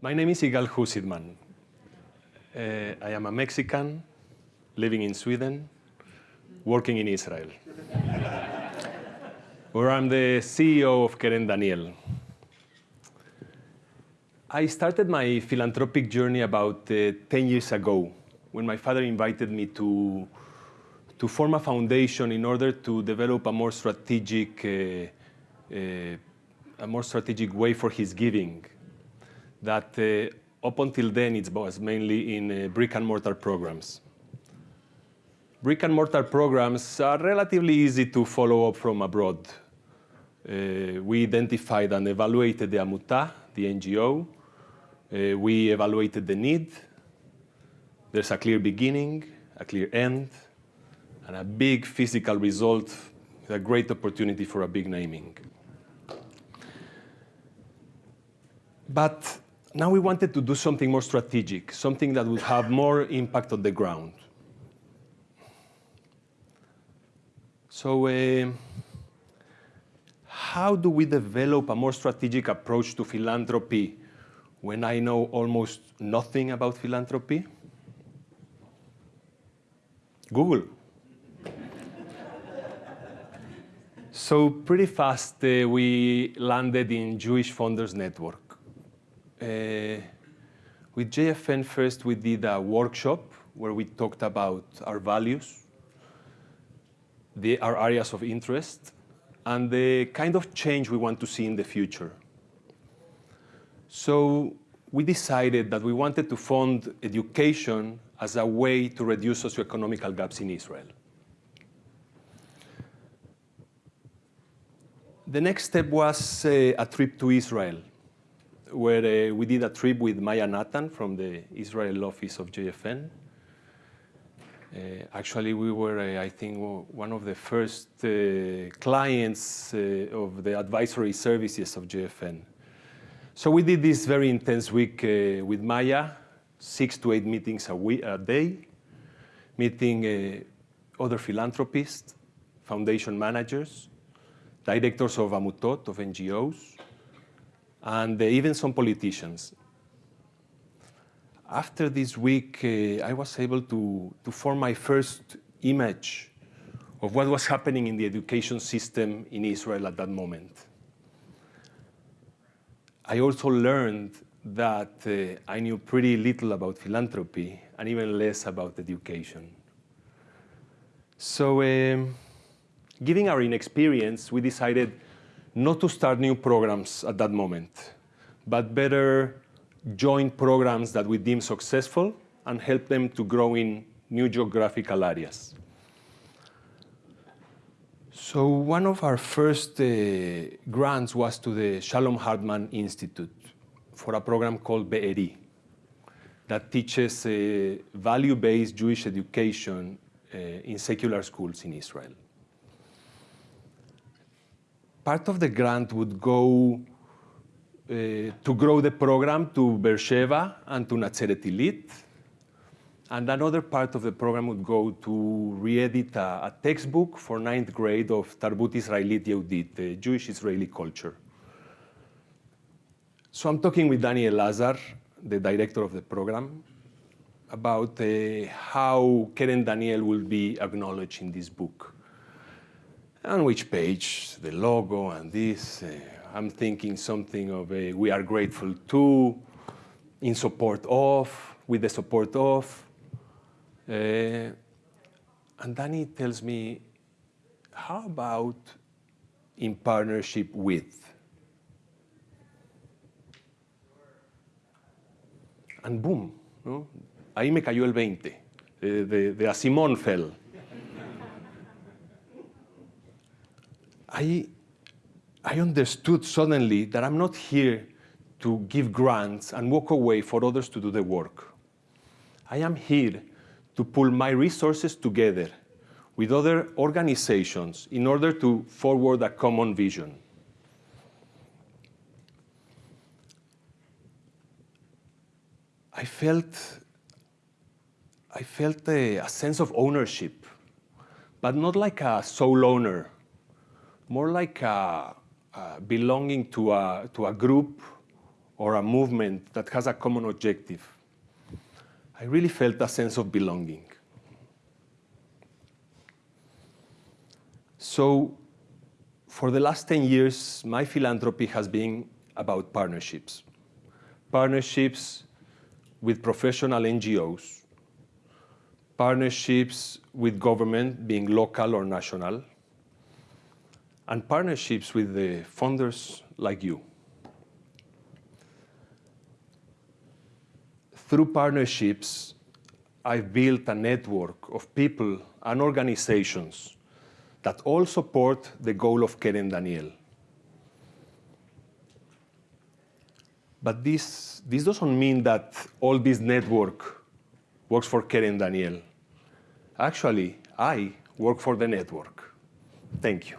My name is Igal Jusidman. Uh, I am a Mexican living in Sweden, working in Israel, where I'm the CEO of Keren Daniel. I started my philanthropic journey about uh, 10 years ago when my father invited me to, to form a foundation in order to develop a more strategic, uh, uh a more strategic way for his giving that uh, up until then it was mainly in uh, brick and mortar programs. Brick and mortar programs are relatively easy to follow up from abroad. Uh, we identified and evaluated the Amuta, the NGO. Uh, we evaluated the need. There's a clear beginning, a clear end, and a big physical result, a great opportunity for a big naming. But now we wanted to do something more strategic, something that would have more impact on the ground. So uh, how do we develop a more strategic approach to philanthropy when I know almost nothing about philanthropy? Google. so pretty fast uh, we landed in Jewish Funders Network. Uh, with JFN first, we did a workshop where we talked about our values, the, our areas of interest, and the kind of change we want to see in the future. So we decided that we wanted to fund education as a way to reduce socioeconomic gaps in Israel. The next step was uh, a trip to Israel where uh, we did a trip with Maya Natan from the Israel office of JFN. Uh, actually, we were, uh, I think, one of the first uh, clients uh, of the advisory services of JFN. So we did this very intense week uh, with Maya, six to eight meetings a, week, a day, meeting other philanthropists, foundation managers, directors of Amutot, of NGOs, and even some politicians. After this week, uh, I was able to, to form my first image of what was happening in the education system in Israel at that moment. I also learned that uh, I knew pretty little about philanthropy and even less about education. So, um, given our inexperience, we decided not to start new programs at that moment, but better join programs that we deem successful and help them to grow in new geographical areas. So one of our first uh, grants was to the Shalom Hartman Institute for a program called Be'eri that teaches uh, value-based Jewish education uh, in secular schools in Israel part of the grant would go uh, to grow the program to Beersheba and to Natzeret Illit. And another part of the program would go to re-edit a, a, textbook for ninth grade of Tarbut Israelit Yehudit, the Jewish Israeli culture. So I'm talking with Daniel Lazar, the director of the program, about uh, how Keren Daniel will be acknowledged in this book on which page, the logo and this. Uh, I'm thinking something of a we are grateful to, in support of, with the support of. Uh, and Danny tells me, how about in partnership with? And boom, ¿no? ahí me cayó el 20, de, de, de a Simón fell. I, I understood suddenly that I'm not here to give grants and walk away for others to do the work. I am here to pull my resources together with other organizations in order to forward a common vision. I felt, I felt a, a sense of ownership, but not like a sole owner, more like a, belonging to a, to a group or a movement that has a common objective, I really felt a sense of belonging. So for the last 10 years, my philanthropy has been about partnerships. Partnerships with professional NGOs, partnerships with government, being local or national, and partnerships with the funders like you. Through partnerships, I've built a network of people and organizations that all support the goal of Keren Daniel. But this, this doesn't mean that all this network works for Keren Daniel. Actually, I work for the network. Thank you.